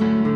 you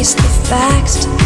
face the facts.